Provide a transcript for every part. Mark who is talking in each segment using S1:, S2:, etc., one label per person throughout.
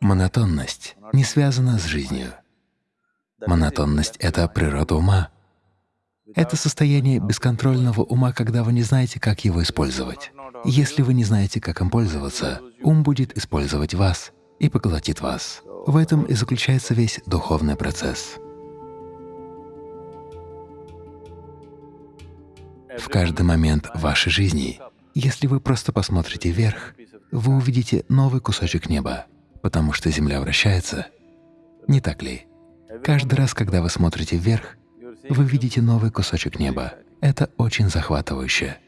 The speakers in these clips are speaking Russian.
S1: Монотонность не связана с жизнью. Монотонность — это природа ума. Это состояние бесконтрольного ума, когда вы не знаете, как его использовать. Если вы не знаете, как им пользоваться, ум будет использовать вас и поглотит вас. В этом и заключается весь духовный процесс. В каждый момент вашей жизни, если вы просто посмотрите вверх, вы увидите новый кусочек неба, потому что Земля вращается. Не так ли? Каждый раз, когда вы смотрите вверх, вы видите новый кусочек неба. Это очень захватывающе.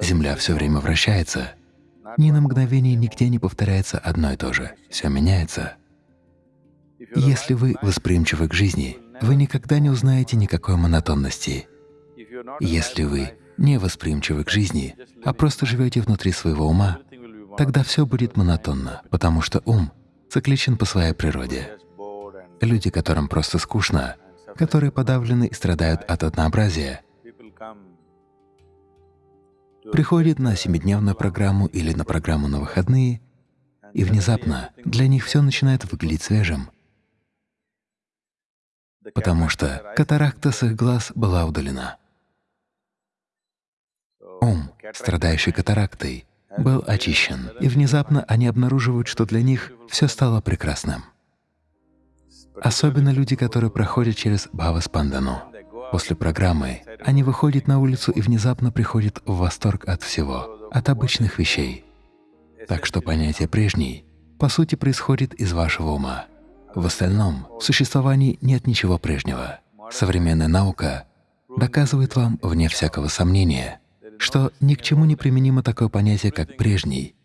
S1: Земля все время вращается. Ни на мгновение нигде не повторяется одно и то же. Все меняется. Если вы восприимчивы к жизни, вы никогда не узнаете никакой монотонности. Если вы не восприимчивы к жизни, а просто живете внутри своего ума, тогда все будет монотонно, потому что ум цикличен по своей природе. Люди, которым просто скучно, которые подавлены и страдают от однообразия, приходят на семидневную программу или на программу на выходные, и внезапно для них все начинает выглядеть свежим, потому что катаракта с их глаз была удалена. Ум, страдающий катарактой, был очищен, и внезапно они обнаруживают, что для них все стало прекрасным. Особенно люди, которые проходят через Бхаваспандану. После программы они выходят на улицу и внезапно приходят в восторг от всего, от обычных вещей. Так что понятие «прежний» по сути происходит из вашего ума. В остальном в существовании нет ничего прежнего. Современная наука доказывает вам, вне всякого сомнения, что ни к чему не применимо такое понятие, как «прежний».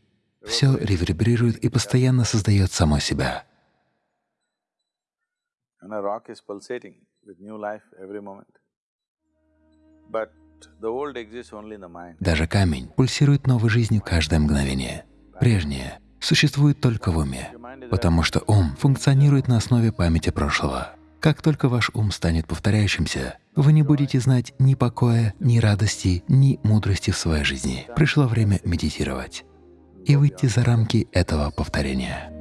S1: Все реверберирует и постоянно создает само себя. Даже камень пульсирует новой жизнью каждое мгновение. Прежнее существует только в уме, потому что ум функционирует на основе памяти прошлого. Как только ваш ум станет повторяющимся, вы не будете знать ни покоя, ни радости, ни мудрости в своей жизни. Пришло время медитировать и выйти за рамки этого повторения.